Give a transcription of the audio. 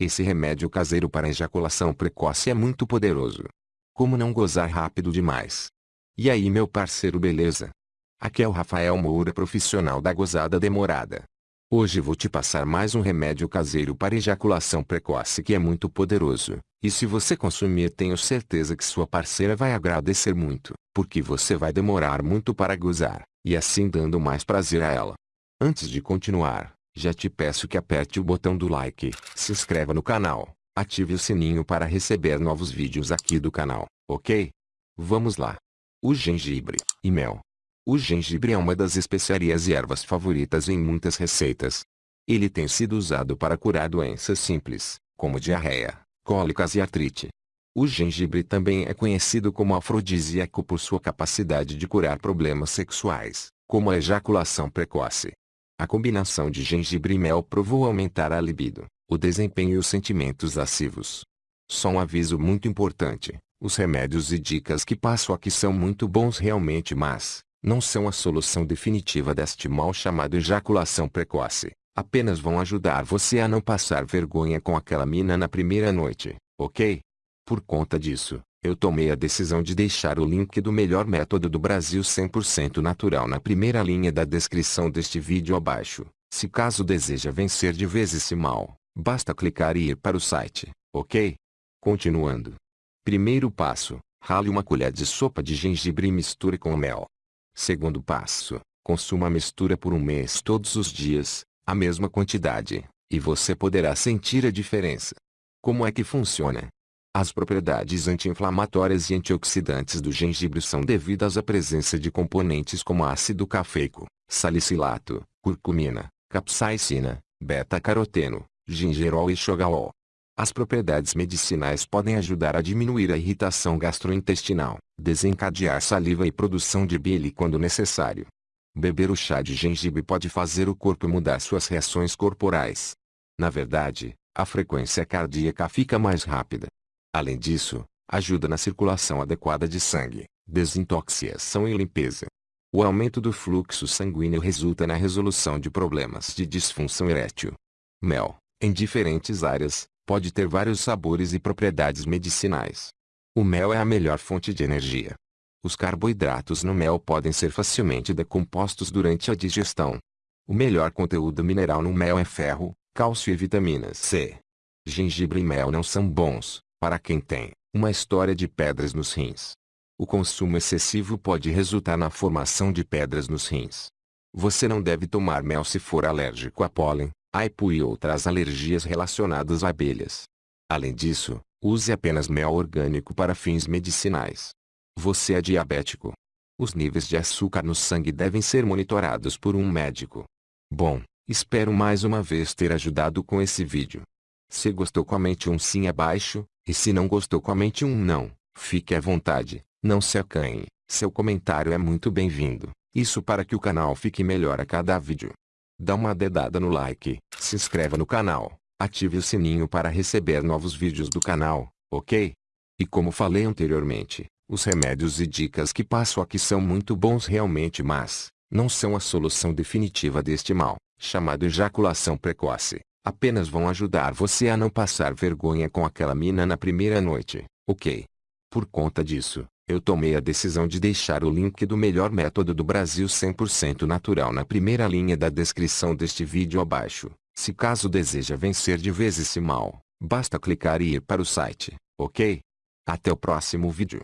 Esse remédio caseiro para ejaculação precoce é muito poderoso. Como não gozar rápido demais? E aí meu parceiro beleza? Aqui é o Rafael Moura profissional da gozada demorada. Hoje vou te passar mais um remédio caseiro para ejaculação precoce que é muito poderoso. E se você consumir tenho certeza que sua parceira vai agradecer muito, porque você vai demorar muito para gozar, e assim dando mais prazer a ela. Antes de continuar, já te peço que aperte o botão do like, se inscreva no canal, ative o sininho para receber novos vídeos aqui do canal, ok? Vamos lá. O gengibre e mel. O gengibre é uma das especiarias e ervas favoritas em muitas receitas. Ele tem sido usado para curar doenças simples, como diarreia, cólicas e artrite. O gengibre também é conhecido como afrodisíaco por sua capacidade de curar problemas sexuais, como a ejaculação precoce. A combinação de gengibre e mel provou aumentar a libido, o desempenho e os sentimentos lascivos. Só um aviso muito importante, os remédios e dicas que passo aqui são muito bons realmente mas, não são a solução definitiva deste mal chamado ejaculação precoce, apenas vão ajudar você a não passar vergonha com aquela mina na primeira noite, ok? Por conta disso, eu tomei a decisão de deixar o link do melhor método do Brasil 100% natural na primeira linha da descrição deste vídeo abaixo. Se caso deseja vencer de vez esse mal, basta clicar e ir para o site, ok? Continuando. Primeiro passo, rale uma colher de sopa de gengibre e misture com mel. Segundo passo, consuma a mistura por um mês todos os dias, a mesma quantidade, e você poderá sentir a diferença. Como é que funciona? As propriedades anti-inflamatórias e antioxidantes do gengibre são devidas à presença de componentes como ácido cafeico, salicilato, curcumina, capsaicina, beta-caroteno, gingerol e xogalol. As propriedades medicinais podem ajudar a diminuir a irritação gastrointestinal, desencadear saliva e produção de bile quando necessário. Beber o chá de gengibre pode fazer o corpo mudar suas reações corporais. Na verdade, a frequência cardíaca fica mais rápida. Além disso, ajuda na circulação adequada de sangue, desintoxicação e limpeza. O aumento do fluxo sanguíneo resulta na resolução de problemas de disfunção erétil. Mel, em diferentes áreas, pode ter vários sabores e propriedades medicinais. O mel é a melhor fonte de energia. Os carboidratos no mel podem ser facilmente decompostos durante a digestão. O melhor conteúdo mineral no mel é ferro, cálcio e vitamina C. Gengibre e mel não são bons, para quem tem uma história de pedras nos rins. O consumo excessivo pode resultar na formação de pedras nos rins. Você não deve tomar mel se for alérgico a pólen, aipo e outras alergias relacionadas a abelhas. Além disso, use apenas mel orgânico para fins medicinais. Você é diabético. Os níveis de açúcar no sangue devem ser monitorados por um médico. Bom, espero mais uma vez ter ajudado com esse vídeo. Se gostou comente um sim abaixo, e se não gostou comente um não, fique à vontade, não se acanhe, seu comentário é muito bem-vindo, isso para que o canal fique melhor a cada vídeo. Dá uma dedada no like, se inscreva no canal, ative o sininho para receber novos vídeos do canal, ok? E como falei anteriormente, os remédios e dicas que passo aqui são muito bons realmente mas, não são a solução definitiva deste mal, chamado ejaculação precoce apenas vão ajudar você a não passar vergonha com aquela mina na primeira noite, ok? Por conta disso, eu tomei a decisão de deixar o link do melhor método do Brasil 100% natural na primeira linha da descrição deste vídeo abaixo. Se caso deseja vencer de vez esse mal, basta clicar e ir para o site, ok? Até o próximo vídeo.